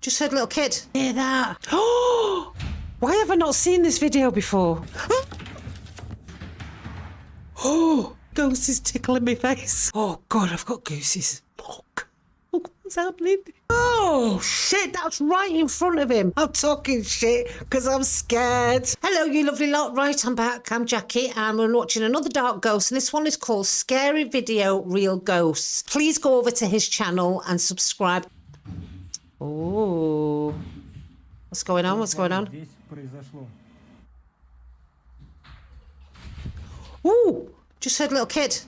Just heard a little kid. Hear that? Oh! Why have I not seen this video before? Oh! Ghost is tickling my face. Oh god, I've got gooses. Look. Look what's happening. Oh shit, that's right in front of him. I'm talking shit because I'm scared. Hello, you lovely lot. Right, I'm back. I'm Jackie and we're watching another Dark Ghost and this one is called Scary Video Real Ghosts. Please go over to his channel and subscribe. Oh. What's going on? What's going on? Здесь произошло. Ooh, just heard a little kid.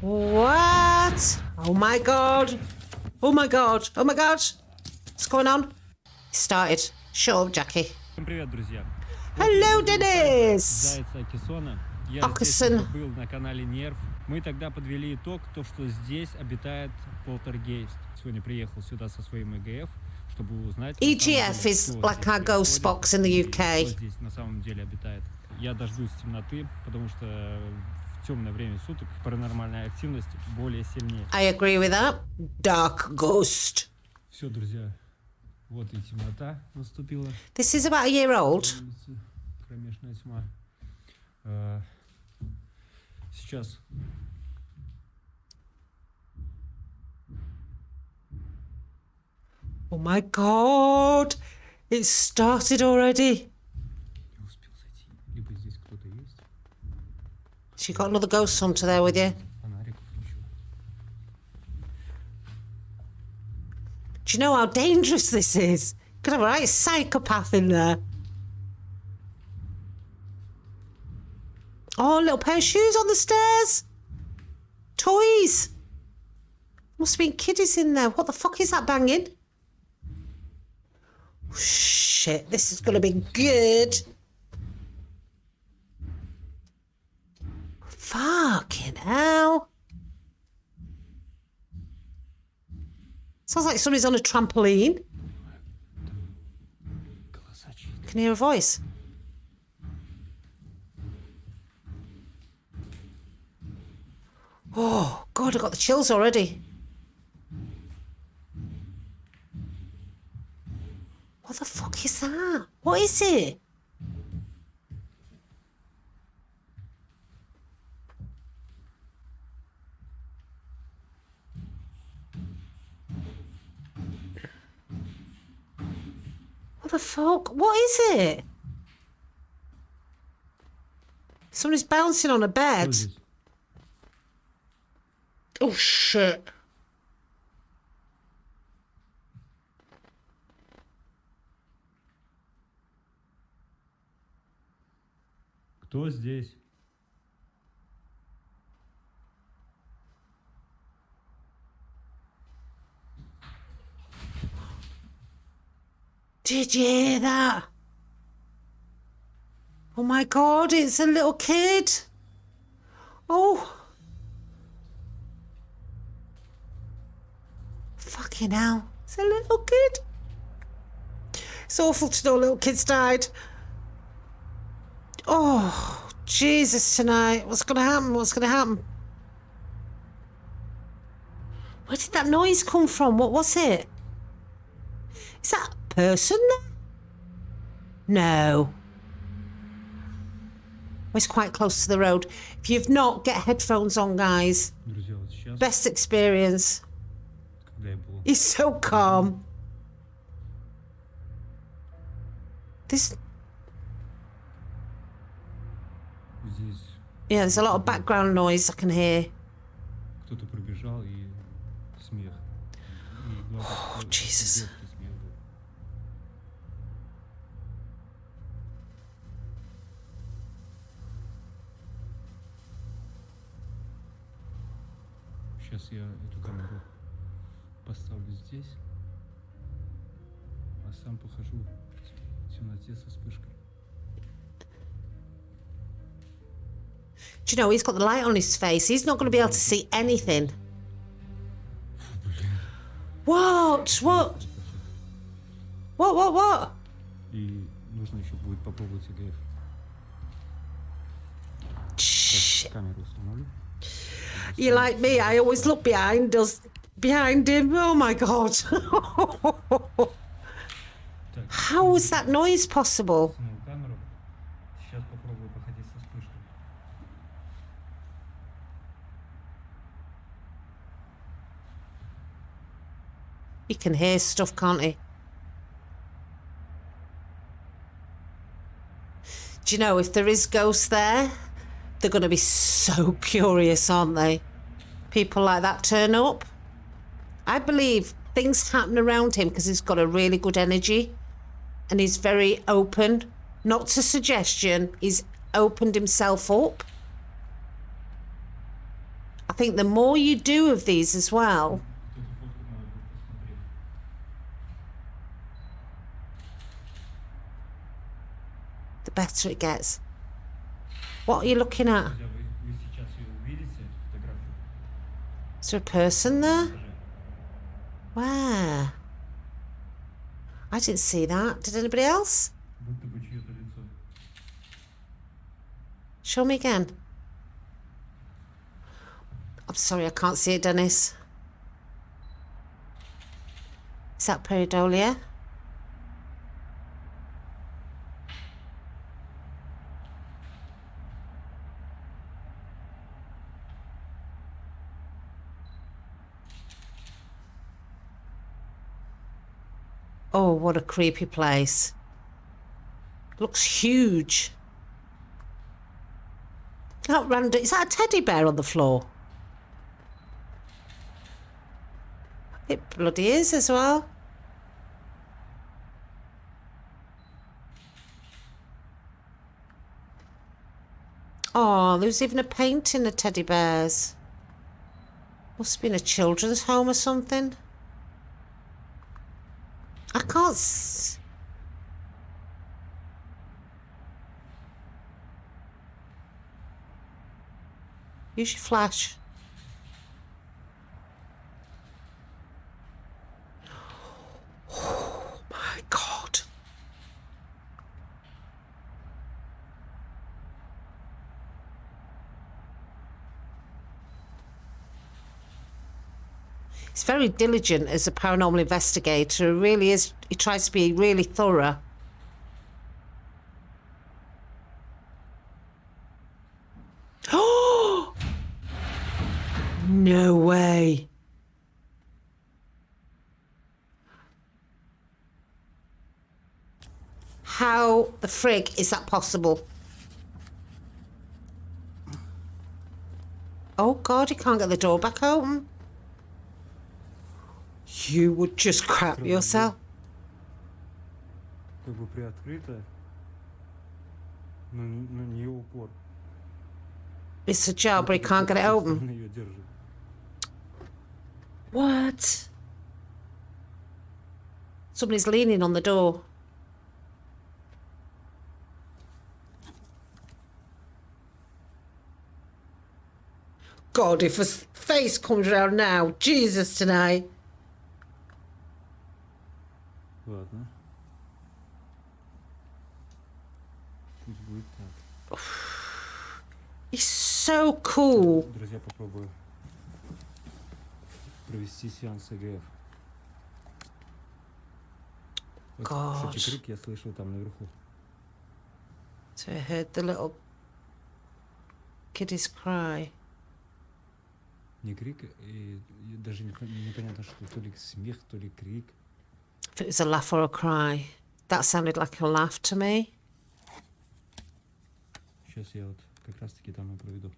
What? Oh my god. Oh my god. Oh my god. What's going on? It started. Shut up, Jackie. Всем привет, друзья. Hello, Dennis. Зайца Кессона. Я Аксон. здесь был на канале Нерв. Мы тогда подвели итог, то, что здесь обитает полтергейст. Сегодня приехал сюда со своим ЭГФ, чтобы узнать... на самом EGF деле, is кто like здесь our ghost происходит box in the и UK. Кто здесь на самом деле обитает. Я дождусь темноты, потому что в темное время суток паранормальная активность более сильнее. I agree with that. Dark ghost. Все, друзья, вот и темнота наступила. This is about a year old. улице, кромешная тьма. А, Сейчас Oh my god. It started already. не успел зайти. Либо здесь кто-то есть, So you got another ghost hunter there with you. фонарик включу. Do you know how dangerous this is? Could have a right psychopath in there. Oh, little pair of shoes on the stairs. Toys. Must have been kiddies in there. What the fuck is that banging? Shit, this is going to be good. Fucking hell. Sounds like somebody's on a trampoline. Can you hear a voice? Oh, God, I got the chills already. What the fuck is that? What is it? What the fuck? What is it? Someone's bouncing on a bed. здесь? Oh shit. Кто здесь? Did you hear that? Oh my god, it's a little kid. Oh. Fucking hell. It's a little kid. It's awful to know little kids died. Oh, Jesus, tonight. What's going to happen? What's going to happen? Where did that noise come from? What was it? Is that a person there? No. It's quite close to the road. If you've not, get headphones on, guys. Best experience. когда я был He's so calm. This, здесь, yeah, there's a lot of background noise I can hear. кто-то пробежал и смех. И главное, что это Jesus. детский смех был. Сейчас я эту камеру поставлю здесь, а сам похожу в темноте со вспышкой. Do you know, he's got the light on his face. He's not going to be able to see anything. What? What? What, what, what? И нужно еще будет попробовать ЭГФ. shit. Камеру установлю. You like me? I always look behind us, behind him. Oh my god. How is that noise possible? He can hear stuff, can't he? Do you know, if there is ghosts there, they're going to be so curious, aren't they? People like that turn up. I believe things happen around him because he's got a really good energy and he's very open, not to suggestion, he's opened himself up. I think the more you do of these as well, the better it gets. What are you looking at? Is there a person there? Where? I didn't see that. Did anybody else? Show me again. I'm sorry, I can't see it, Dennis. Is that pareidolia? What a creepy place. Looks huge. That random. Is that a teddy bear on the floor? It bloody is as well. Oh, there's even a painting of teddy bears. Must have been a children's home or something. Can't. S- Use your flash. Oh my god. He's very diligent as a paranormal investigator. He really is. He tries to be really thorough. Oh! No way. How the frig is that possible? Oh god, he can't get the door back open. You would just crap yourself. Как бы приоткрыто, но, но не упор. It's ajar, but he can't get it open. Он ее держит. What? Somebody's leaning on the door. God, if a s- face comes around now, Jesus tonight. Ладно. Пусть будет так. He's so cool. Друзья, попробую провести сеанс ЭГФ. God. Кстати, крик я слышал там наверху. So I heard the little kiddies cry. Не крик, и, даже не, непонятно, что то ли смех, то ли крик. If it was a laugh or a cry. That sounded like a laugh to me. Сейчас я вот как раз таки там и проведу.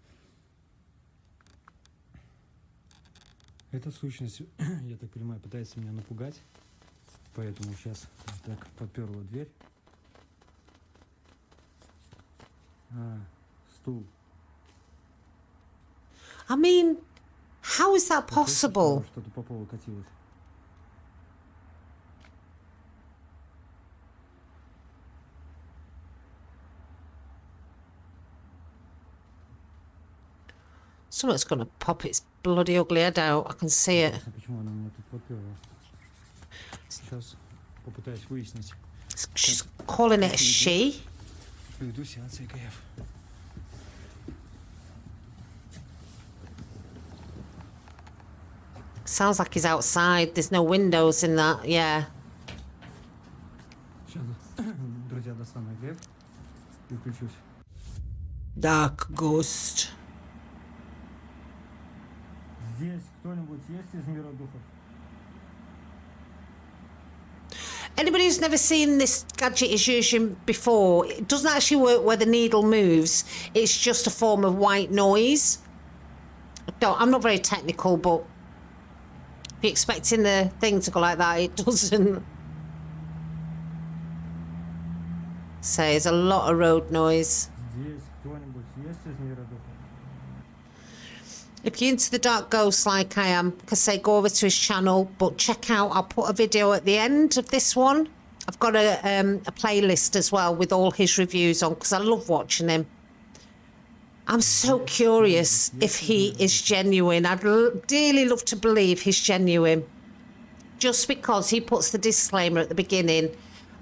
Эта сущность, я так понимаю, пытается меня напугать. Поэтому сейчас так подперла дверь. А, стул. I mean, how is that possible? что Что-то по полу катилось. Something's going to pop its bloody ugly head out. I can see it. She's calling it a she. Sounds like he's outside. There's no windows in that. Yeah. Dark ghost. кто-нибудь есть из мира духов? Anybody who's never seen this gadget is using before, it doesn't actually work where the needle moves. It's just a form of white noise. No, I'm not very technical, but if you're expecting the thing to go like that, it doesn't. So there's a lot of road noise. Здесь кто-нибудь есть из мира духов? If you're into the dark ghosts like I am, like I say, go over to his channel. But check out, I'll put a video at the end of this one. I've got a, um, a playlist as well with all his reviews on because I love watching him. I'm so curious if he is genuine. I'd dearly love to believe he's genuine. Just because he puts the disclaimer at the beginning.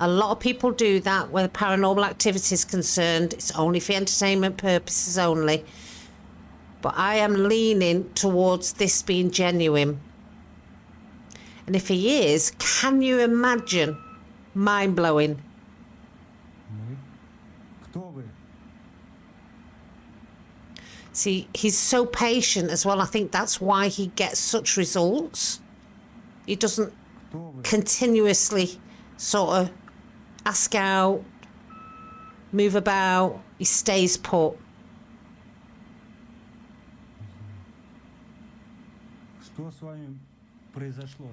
A lot of people do that where paranormal activity is concerned. It's only for entertainment purposes only but I am leaning towards this being genuine. And if he is, can you imagine? Mind blowing. See, he's so patient as well. I think that's why he gets such results. He doesn't continuously sort of ask out, move about. He stays put. Что с вами произошло?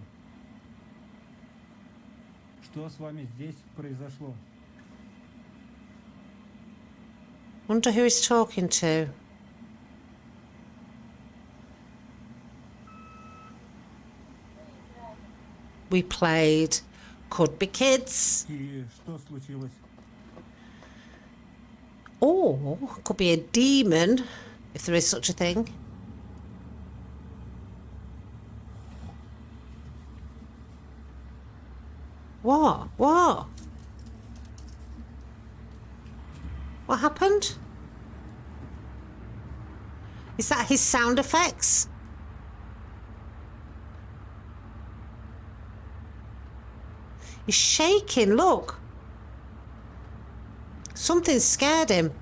Что с вами здесь произошло? Wonder who he's talking to. We played. Could be kids. И что случилось? Or could be a demon, if there is such a thing. What? What? What happened? Is that his sound effects? He's shaking, look. Something scared him.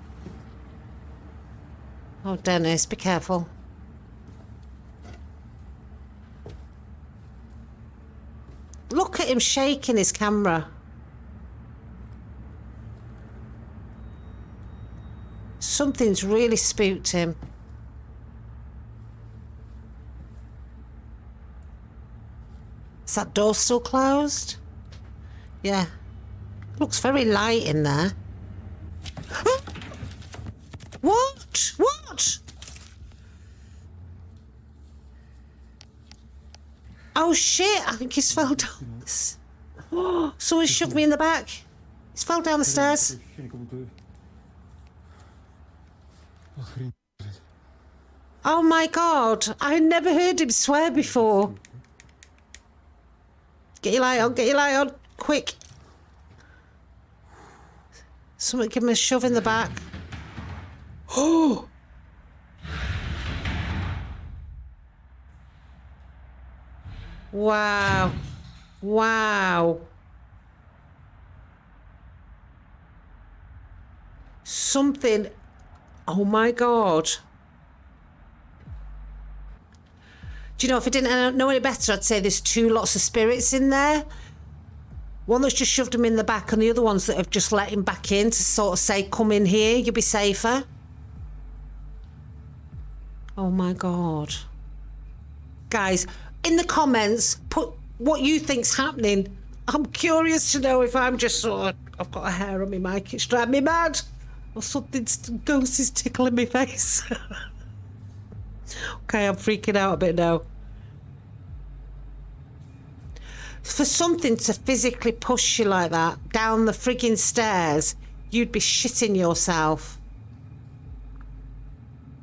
Oh, Dennis, be careful. Look at him shaking his camera. Something's really spooked him. Is that door still closed? Yeah. Looks very light in there. what? What? Oh shit, I think he's fell down. It's... Someone shoved me in the back. He's fell down the stairs. Oh my god, I never heard him swear before. Get your light on, get your light on, quick. Someone give him a shove in the back. Oh! Wow. Wow. Something. Oh my god. Do you know, if I didn't uh, know any better, I'd say there's two lots of spirits in there. One that's just shoved him in the back, and the other ones that have just let him back in to sort of say, Come in here, you'll be safer. Oh my god. Guys, in the comments, put what you think's happening. I'm curious to know if I'm just sort of, I've got a hair on my mic, it's driving me mad. Or something's, ghost is tickling my face. okay, I'm freaking out a bit now. For something to physically push you like that down the frigging stairs, you'd be shitting yourself.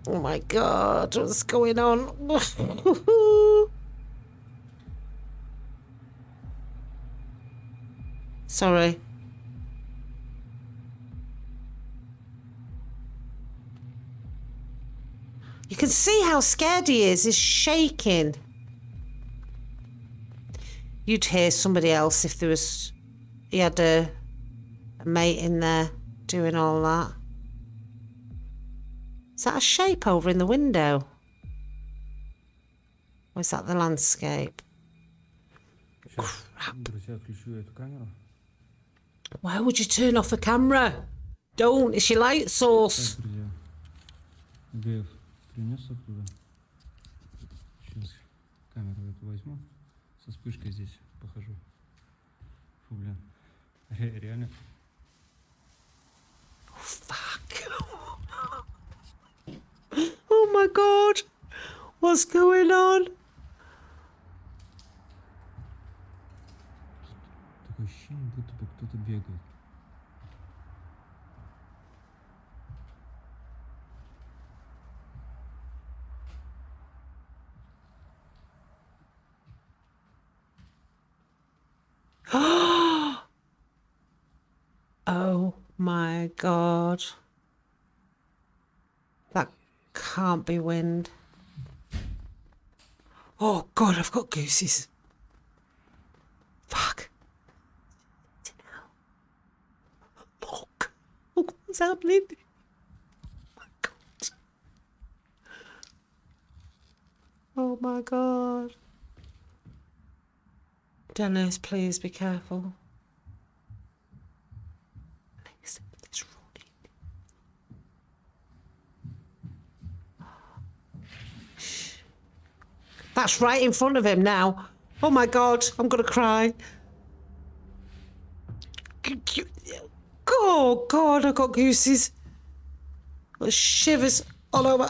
Oh my god, what's going on? Sorry. You can see how scared he is. He's shaking. You'd hear somebody else if there was... He had a, a mate in there doing all that. Is that a shape over in the window? Or is that the landscape? Crap. Why would you turn off the camera? Don't, it's your light source. Так, друзья. ГФ принес оттуда. Сейчас камеру эту возьму. Со вспышкой здесь похожу. Фу, блин. Ре- Реально. Fuck. oh my god. What's going on? Oh my god. That can't be wind. Oh god, I've got gooses. Fuck. Look. Look what's happening. Oh my god. Oh my god. Dennis, please be careful. That's right in front of him now. Oh my god, I'm gonna cry. Oh god, I got gooses. Shivers all over.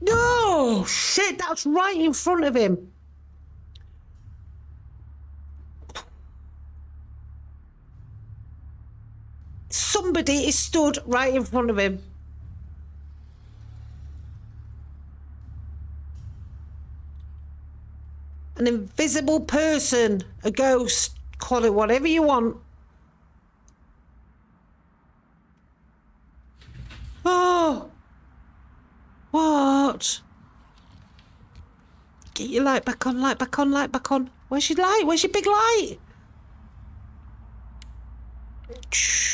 No shit, that's right in front of him. Somebody is stood right in front of him. An invisible person, a ghost, call it whatever you want. Oh! What? Get your light back on, light back on, light back on. Where's your light? Where's your big light? Shh.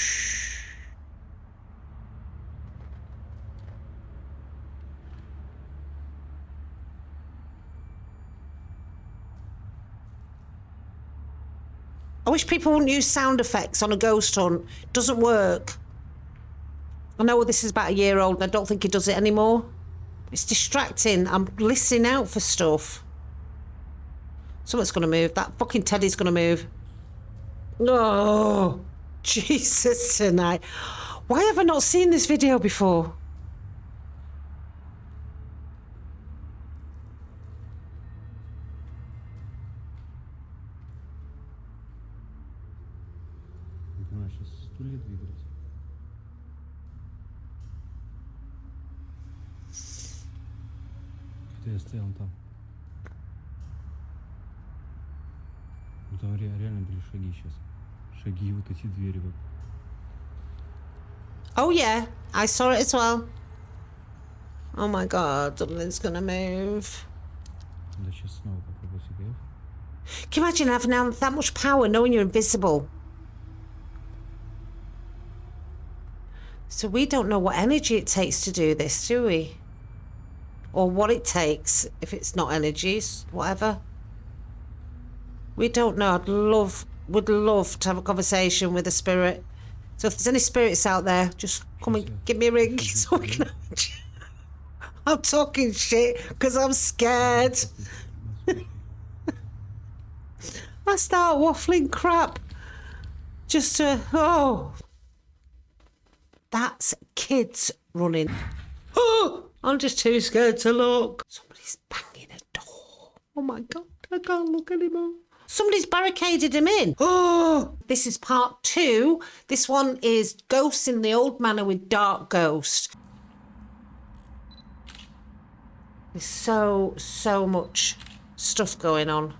I wish people wouldn't use sound effects on a ghost hunt. Doesn't work. I know this is about a year old and I don't think he does it anymore. It's distracting. I'm listening out for stuff. Someone's going to move. That fucking teddy's going to move. Oh, Jesus tonight. Why have I not seen this video before? Ну там ре- реально были шаги сейчас. Шаги, вот эти двери вот. Oh, yeah. I saw it as well. Oh my god, something's going to move. Да сейчас снова попробую СГФ. Can you imagine having that that much power knowing you're invisible? So we don't know what energy it takes to do this, do we? Or what it takes if it's not energies, whatever. We don't know. I'd love, would love to have a conversation with a spirit. So if there's any spirits out there, just come and give me a ring so we can. I'm talking shit because I'm scared. I start waffling crap just to oh that's kids running oh i'm just too scared to look somebody's banging a door oh my god i can't look anymore somebody's barricaded him in oh this is part two this one is ghosts in the old manor with dark ghost there's so so much stuff going on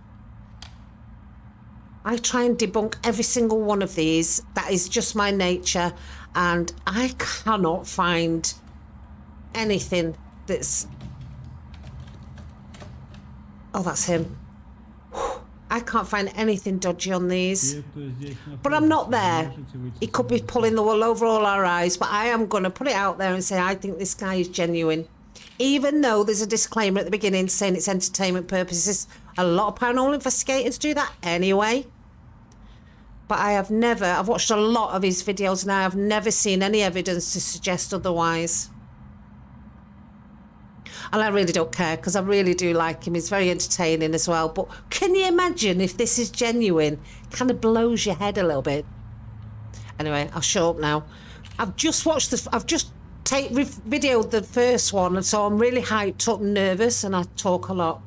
I try and debunk every single one of these. That is just my nature. And I cannot find anything that's. Oh, that's him. I can't find anything dodgy on these. But I'm not there. He could be pulling the wool over all our eyes, but I am going to put it out there and say I think this guy is genuine. Even though there's a disclaimer at the beginning saying it's entertainment purposes, a lot of paranormal investigators do that anyway. But I have never, I've watched a lot of his videos and I have never seen any evidence to suggest otherwise. And I really don't care because I really do like him. He's very entertaining as well. But can you imagine if this is genuine? Kind of blows your head a little bit. Anyway, I'll show up now. I've just watched the. I've just take videoed the first one, and so I'm really hyped up, and nervous, and I talk a lot.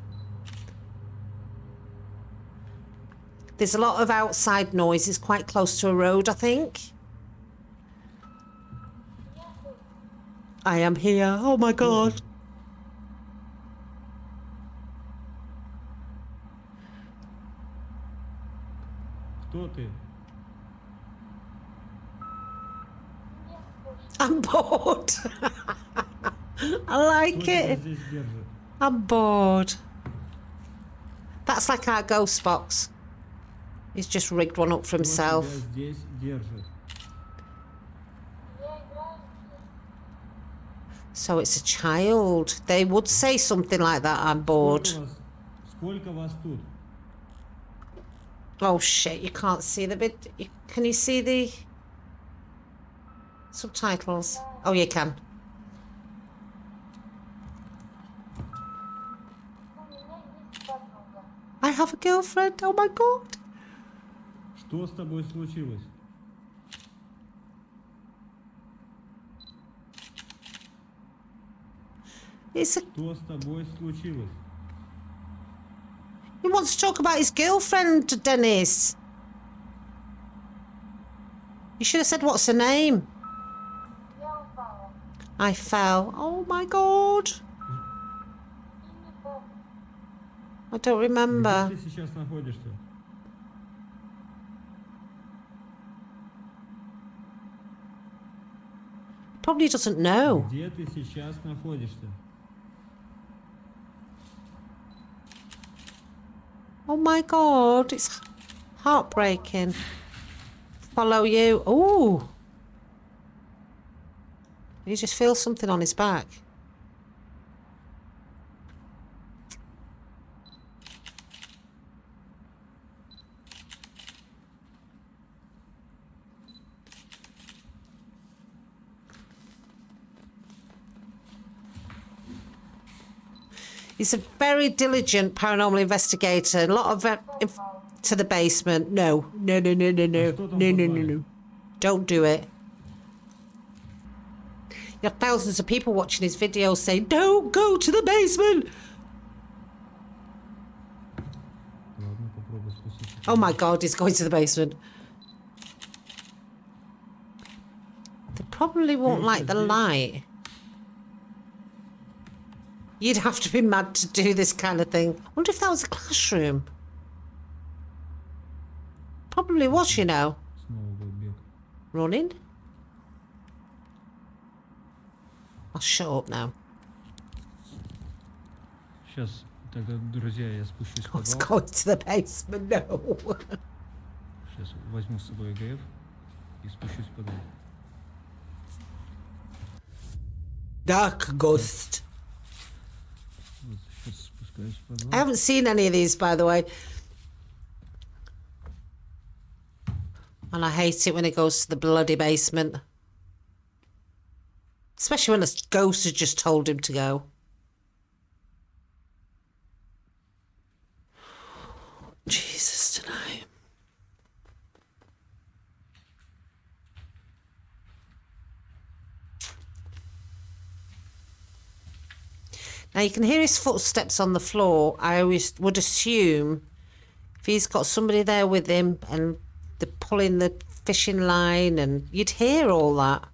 There's a lot of outside noise. It's quite close to a road, I think. I am here. Oh my god. Кто ты? I'm bored. I like Кто тебя it. здесь держит? I'm bored. That's like our ghost box. He's just rigged one up for Кто himself. тебя здесь держит? So it's a child. They would say something like that. I'm bored. Сколько вас, сколько вас тут? Oh shit! You can't see the bit. You, can you see the subtitles? Oh, you can. I have a girlfriend. Oh my god. Что с тобой случилось? It's a, Что с тобой случилось? to talk about his girlfriend, Dennis. You should have said, what's her name? I fell. Oh my god. I don't remember. Probably doesn't know. Oh my god, it's heartbreaking. Follow you. Ooh. You just feel something on his back. He's a very diligent paranormal investigator. A lot of uh, to the basement. No, no, no, no, no, no, no, no, no, no. Don't do it. You have thousands of people watching his videos saying, "Don't go to the basement." Oh my God, he's going to the basement. They probably won't like the light. You'd have to be mad to do this kind of thing. wonder if that was a classroom. Probably was, you know. Снова был бег. Running. I'll shut up now. Сейчас, тогда, друзья, я спущусь в Let's подвал. go to the basement. No. Сейчас возьму с собой ГФ и спущусь в подвал. Dark ghost. I haven't seen any of these, by the way. And I hate it when it goes to the bloody basement. Especially when a ghost has just told him to go. Jesus. Now you can hear his footsteps on the floor. I always would assume if he's got somebody there with him and they're pulling the fishing line and you'd hear all that.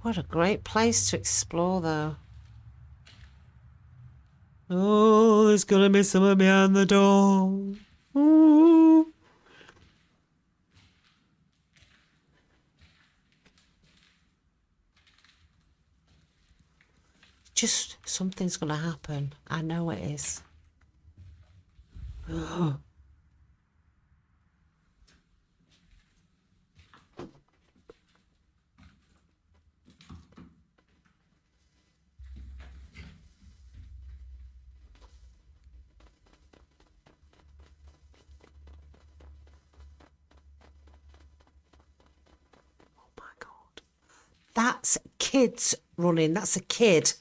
What a great place to explore, though. Oh, there's gonna be someone behind the door. Ooh. Just something's going to happen. I know it is. That's kids running. That's a kid.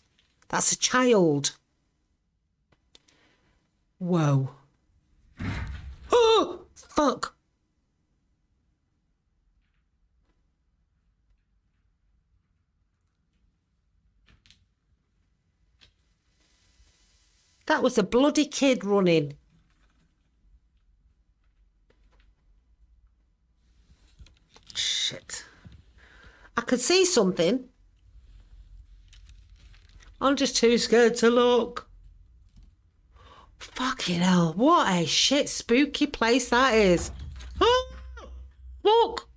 That's a child. Whoa. Oh, fuck. That was a bloody kid running. Shit. I could see something. I'm just too scared to look. Fucking hell, what a shit spooky place that is. Oh, look.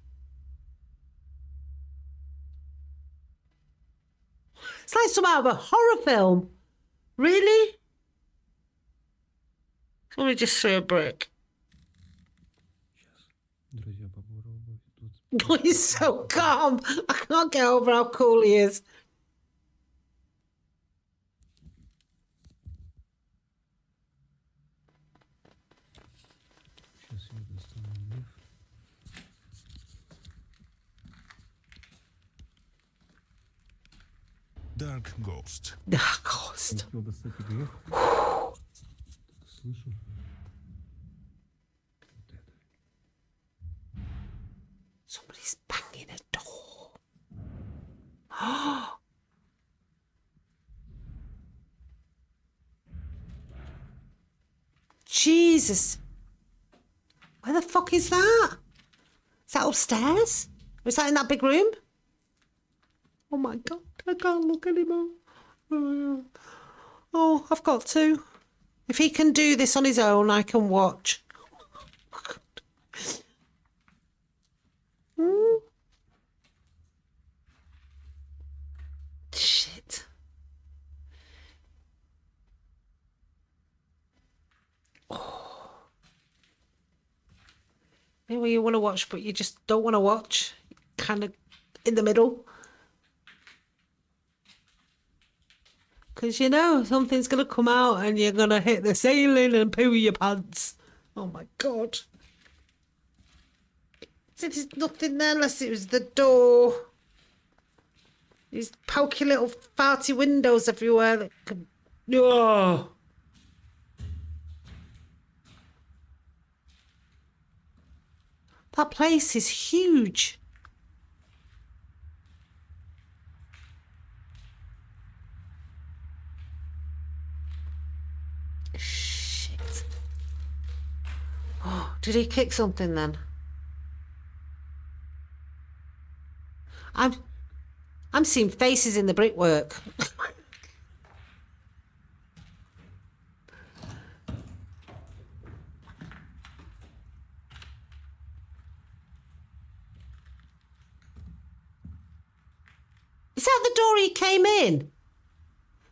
It's like some out of a horror film. Really? Somebody just threw a brick. Друзья, попробуй тут. He's so calm. I can't get over how cool he is. Сейчас я достану лев. Dark Ghost. Ah, Ghost. Успел достать и грех. Слышу. Jesus. Where the fuck is that? Is that upstairs? Is that in that big room? Oh my god, I can't look anymore. Oh, I've got to. If he can do this on his own, I can watch. You want to watch, but you just don't want to watch. Kind of in the middle. Because you know something's going to come out and you're going to hit the ceiling and poo your pants. Oh my god. So There's nothing there unless it was the door. These pokey little farty windows everywhere that can. Oh. That place is huge. Shit. Oh, did he kick something then? I'm I'm seeing faces in the brickwork. Is that the door he came in?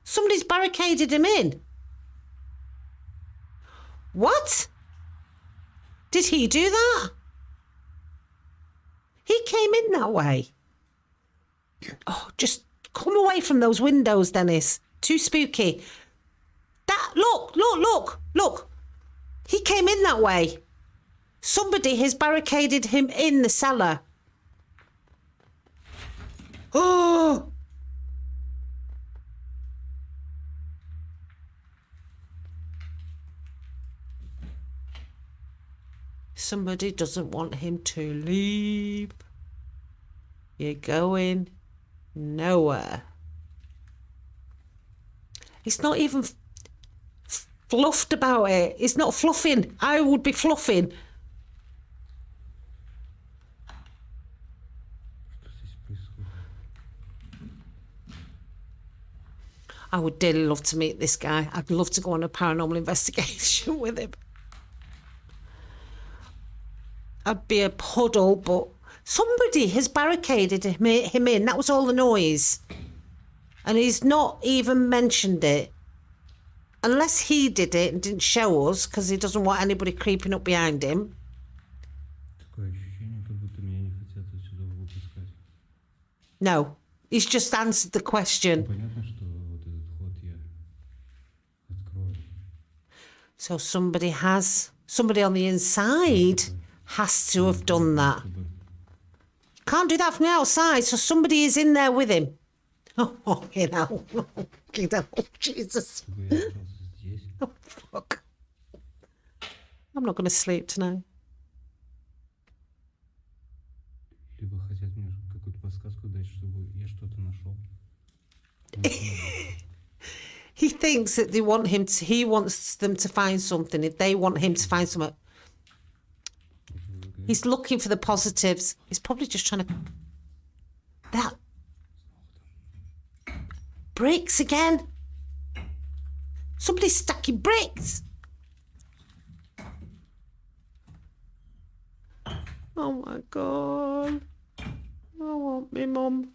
Somebody's barricaded him in. What? Did he do that? He came in that way. Oh, just come away from those windows, Dennis. Too spooky. That look, look, look, look. He came in that way. Somebody has barricaded him in the cellar. Oh! Somebody doesn't want him to leave. You're going nowhere. He's not even fluffed about it. He's not fluffing. I would be fluffing. I would dearly love to meet this guy. I'd love to go on a paranormal investigation with him. I'd be a puddle, but somebody has barricaded him in. That was all the noise. And he's not even mentioned it. Unless he did it and didn't show us because he doesn't want anybody creeping up behind him. No, he's just answered the question. So somebody has, somebody on the inside has to have done that. Чтобы Can't do that from the outside, so somebody is in there with him. Oh, you know, you know, Jesus, чтобы я остался здесь. fuck. I'm not going to sleep tonight. Либо хотят мне какую-то подсказку дать, чтобы я что-то нашел. He thinks that they want him to, he wants them to find something. If they want him to find something, he's looking for the positives. He's probably just trying to. That. Bricks again. Somebody's stacking bricks. Oh my god. I want me mum.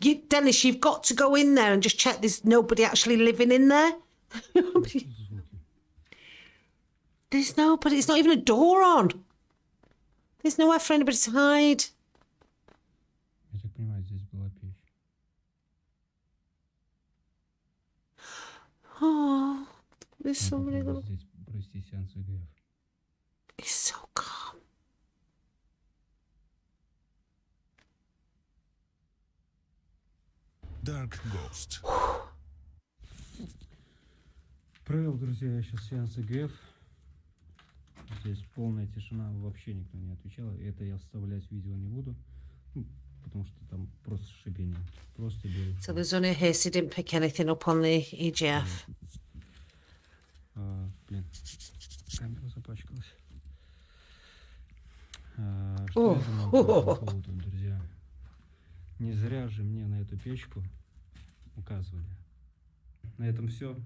You, Dennis, you've got to go in there and just check there's nobody actually living in there. Что за звуки? There's nobody. It's not even a door on. There's nowhere for anybody to hide. Я так понимаю, здесь была печь. Oh, there's Я somebody. попробую That... здесь провести сеанс ЭГФ. Dark Ghost. Провел, друзья, я сейчас сеанс ЭГФ. Здесь полная тишина, вообще никто не отвечал. Это я вставлять видео не буду, ну, потому что там просто шипение. Просто белый So there's only a. He didn't pick anything up on the EGF. А, блин, камера запачкалась. А, что О, я думаю по этому поводу, друзья? Не зря же мне на эту печку указывали. На этом все.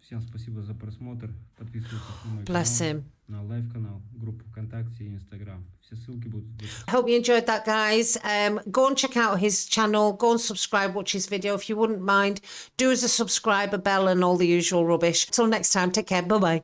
Всем спасибо за просмотр. Подписывайтесь на мой Bless канал, him. на лайв-канал, группу ВКонтакте и Инстаграм. Все ссылки будут в описании. I hope you enjoyed that, guys. Um, go and check out his channel. Go and subscribe, watch his video if you wouldn't mind. Do as a subscriber, bell, and all the usual rubbish. Till next time, take care. Bye bye.